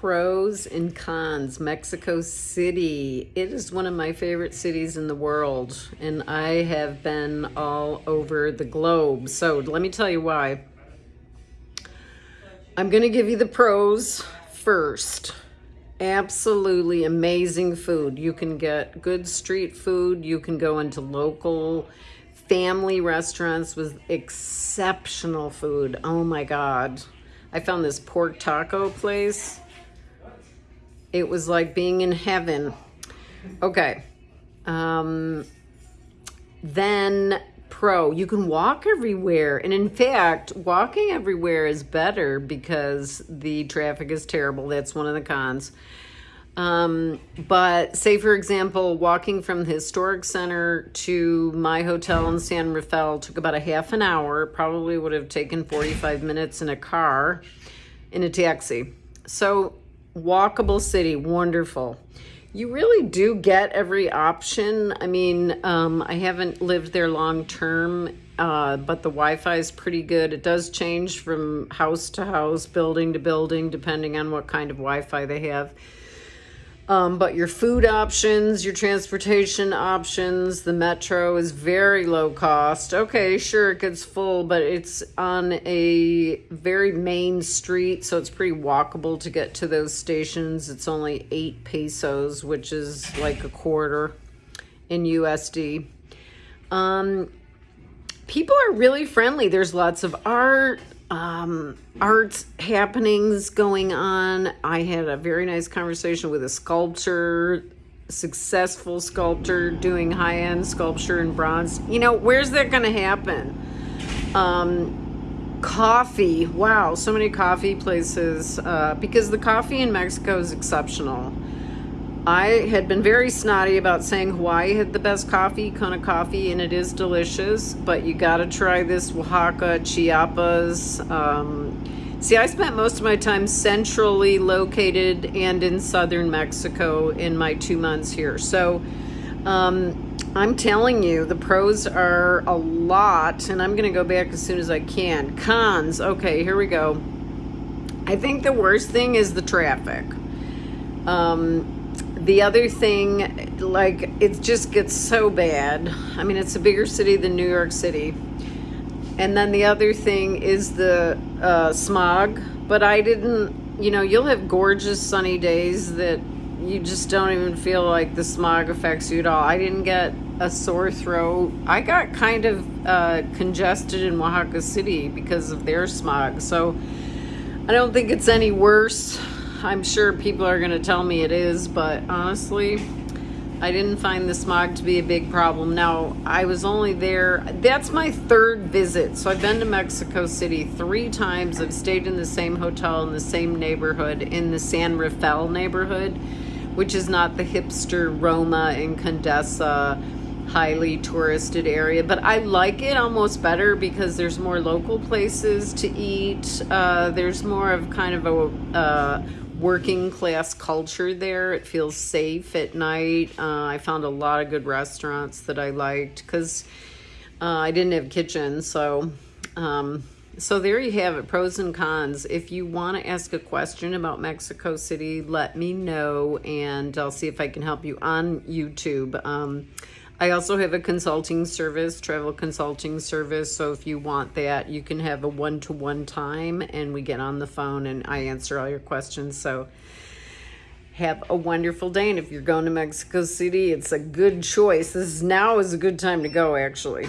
pros and cons. Mexico City. It is one of my favorite cities in the world, and I have been all over the globe. So let me tell you why. I'm going to give you the pros first. Absolutely amazing food. You can get good street food. You can go into local family restaurants with exceptional food. Oh my God. I found this pork taco place. It was like being in heaven. Okay. Um, then pro, you can walk everywhere. And in fact, walking everywhere is better because the traffic is terrible. That's one of the cons. Um, but say, for example, walking from the historic center to my hotel in San Rafael took about a half an hour. Probably would have taken 45 minutes in a car, in a taxi. So walkable city, wonderful. You really do get every option. I mean, um, I haven't lived there long term, uh, but the Wi-Fi is pretty good. It does change from house to house, building to building, depending on what kind of Wi-Fi they have. Um, but your food options, your transportation options, the metro is very low cost. Okay, sure, it gets full, but it's on a very main street, so it's pretty walkable to get to those stations. It's only eight pesos, which is like a quarter in USD. Um, people are really friendly. There's lots of art, um, art happenings going on. I had a very nice conversation with a sculptor, successful sculptor doing high-end sculpture in bronze. You know, where's that going to happen? Um, coffee. Wow, so many coffee places uh, because the coffee in Mexico is exceptional. I had been very snotty about saying Hawaii had the best coffee, Kona coffee, and it is delicious, but you got to try this Oaxaca, Chiapas. Um, see, I spent most of my time centrally located and in southern Mexico in my two months here. So um, I'm telling you, the pros are a lot, and I'm going to go back as soon as I can. Cons, okay, here we go. I think the worst thing is the traffic. Um, the other thing, like, it just gets so bad. I mean, it's a bigger city than New York City. And then the other thing is the uh, smog. But I didn't, you know, you'll have gorgeous sunny days that you just don't even feel like the smog affects you at all. I didn't get a sore throat. I got kind of uh, congested in Oaxaca City because of their smog. So I don't think it's any worse. I'm sure people are going to tell me it is, but honestly, I didn't find the smog to be a big problem. Now, I was only there, that's my third visit. So I've been to Mexico City three times. I've stayed in the same hotel in the same neighborhood, in the San Rafael neighborhood, which is not the hipster Roma and Condesa highly touristed area but I like it almost better because there's more local places to eat uh, there's more of kind of a uh, working class culture there. It feels safe at night. Uh, I found a lot of good restaurants that I liked because uh, I didn't have a kitchen. So, um, so there you have it, pros and cons. If you want to ask a question about Mexico City, let me know and I'll see if I can help you on YouTube. Um, I also have a consulting service, travel consulting service. So if you want that, you can have a one-to-one -one time and we get on the phone and I answer all your questions. So have a wonderful day. And if you're going to Mexico City, it's a good choice. This is now is a good time to go, actually.